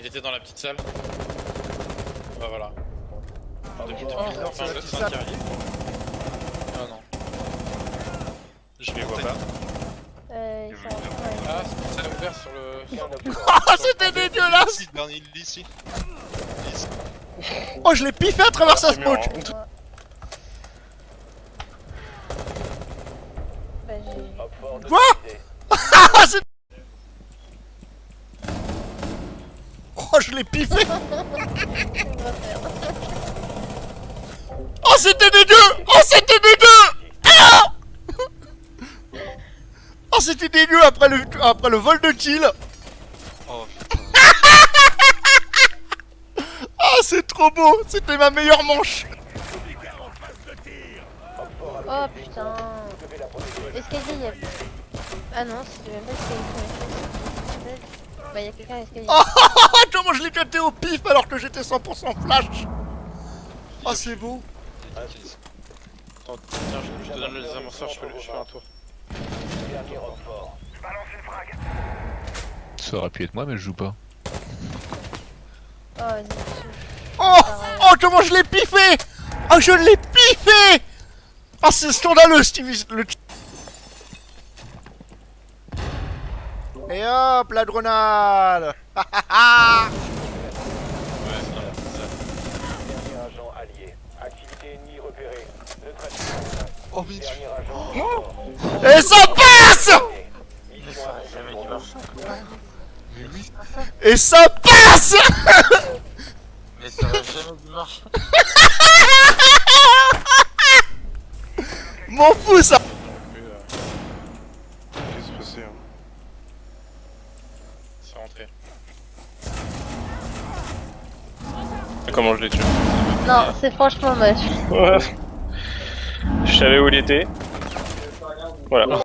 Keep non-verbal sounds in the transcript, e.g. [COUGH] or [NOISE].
Il était dans la petite salle. Bah voilà. Depuis, depuis, Oh, enfin, la petite salle. Ah non. Je les vois pas. Euh, ils sont... ouais. Ah, c'est salle ouverte sur le. [LAUGHS] Ah, c'était dégueulasse dernier, ici. Oh, je l'ai piffé à travers sa smoke Bah, j'ai... Quoi Ah, c'est... Oh, je l'ai piffé. Oh, c'était dégueu Oh, c'était dégueu Ah Oh, c'était dégueu après le, après le vol de kill Oh Ah, [LAUGHS] c'est trop beau C'était ma meilleure manche Oh putain. Escalier, y'a... Ah non, c'est même pas escalier. Bah y'a quelqu'un à l'escalier. Oh, [LAUGHS] comment je l'ai cuté au pif alors que j'étais 100% flash Oh, c'est beau Attends, tiens, je, te donne les amorceurs, je fais, un tour. Ça aurait pu être moi, mais je joue pas. Oh. Oh Oh, comment je l'ai piffé? Oh, je l'ai piffé Oh, c'est scandaleux, Stevie le... Et hop, la grenade Ah, ah, ah. Ouais, c'est dans la petite salle. Dernier agent allié. Activité ennemie repérée. Neutralisation. Oh mais Dernier agent mort. Et ça passe Mais ça aurait jamais dû marcher. Mais oui Et ça passe Mais ça aurait jamais dû marcher. C'est rentré. Comment je l'ai tué Non, c'est franchement moche. Ouais. Je savais où il était. Voilà.